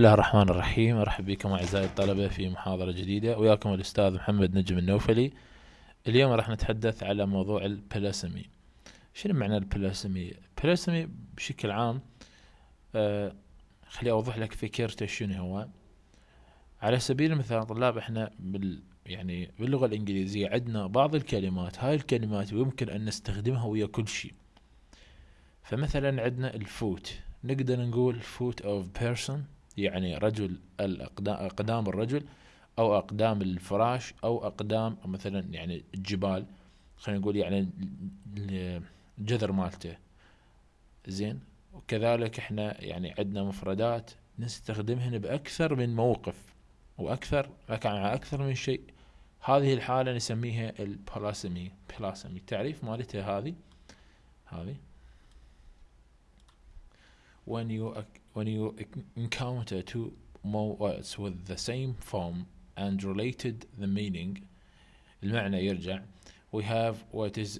الله الرحمن الرحيم. أرحب بكم أعزائي الطلبة في محاضرة جديدة. وياكم الأستاذ محمد نجم النوفلي. اليوم راح نتحدث على موضوع البلاسمي شنو معنى البلاسمي البلاسمي بشكل عام آه خلي أوضح لك فكرته شنو هو. على سبيل المثال طلاب إحنا بال يعني باللغة الإنجليزية عندنا بعض الكلمات هاي الكلمات يمكن أن نستخدمها ويا كل شيء. فمثلا عندنا الفوت. نقدر نقول foot of person. يعني رجل أقدام الرجل أو أقدام الفراش أو أقدام مثلا يعني الجبال خلينا نقول يعني الجذر مالته. زين؟ وكذلك إحنا يعني عندنا مفردات نستخدمهن بأكثر من موقف وأكثر على أكثر من شيء. هذه الحالة نسميها البلاسمي بلاسمي. التعريف مالتها هذه؟ هذه؟ when you when you encounter two more words with the same form and related the meaning المعنى يرجع we have what is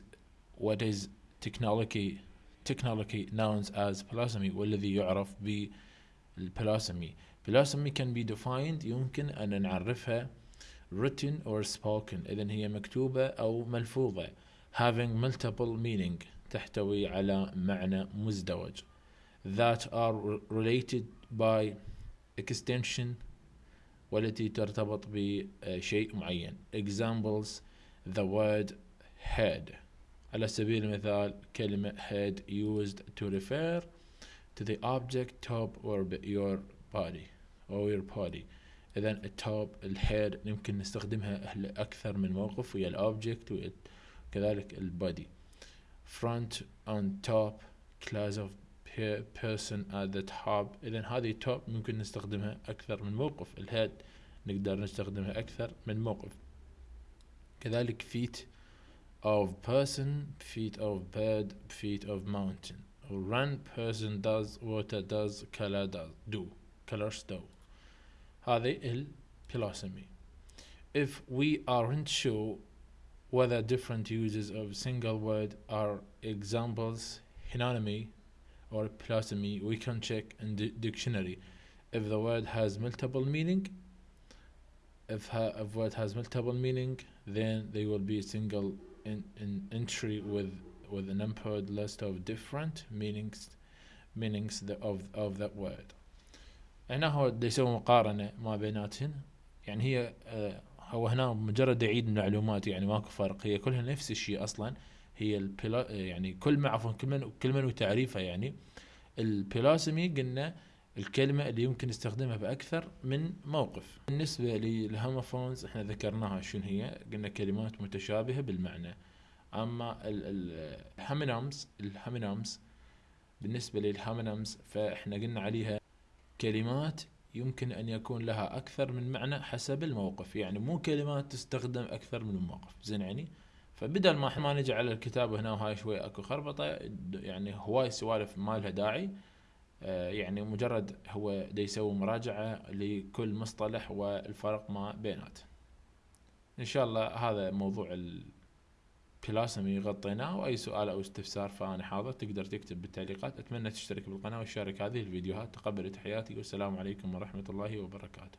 what is technology technology known as blasphemy والذي يعرف بالبلاسمي blasphemy can be defined يمكن أن نعرفها written or spoken إذا هي مكتوبة أو ملفوظة having multiple meaning تحتوي على معنى مزدوج that are related by extension والتي ترتبط بشيء معين examples the word head على سبيل المثال كلمة head used to refer to the object top or your body or your body إذا التوب الهيد يمكن نستخدمها أكثر من موقف ويا الأوبجكت وكذلك البادي front on top class of person at the top اذا هذه top ممكن نستخدمها اكثر من موقف الهيد نقدر نستخدمها اكثر من موقف كذلك feet of person feet of bird feet of mountain run person does water does color does do colors do هذه البلاسمي if we aren't sure whether different uses of single word are examples synonymy or plasmy we can check in the dictionary if the word has multiple meaning if, ha if word has multiple meaning then there will be a single in, in entry with with an numbered list of different meanings meanings the, of of that word هنا هو بده يسوي مقارنة ما بيناتهن يعني هي آه هو هنا مجرد يعيد المعلومات يعني ماكو فرق هي كلها نفس الشيء اصلا هي البلا يعني كل ما عفوا كل من كل من وتعريفها يعني البلاسمي قلنا الكلمة اللي يمكن نستخدمها بأكثر من موقف. بالنسبة للهوموفونز إحنا ذكرناها شنو هي؟ قلنا كلمات متشابهة بالمعنى. أما الهامينامز الهامينامز بالنسبة للهامينامز فإحنا قلنا عليها كلمات يمكن أن يكون لها أكثر من معنى حسب الموقف. يعني مو كلمات تستخدم أكثر من موقف. زين يعني؟ فبدل ما ما نجي على الكتاب هنا وهاي شوي اكو خربطة يعني هواي سوالف ما لها داعي. آه يعني مجرد هو دا يسوي مراجعة لكل مصطلح والفرق ما بيناته إن شاء الله هذا موضوع البلاسمي غطيناه وأي سؤال أو استفسار فأنا حاضر تقدر تكتب بالتعليقات. أتمنى تشترك بالقناة وتشارك هذه الفيديوهات. تقبل تحياتي والسلام عليكم ورحمة الله وبركاته.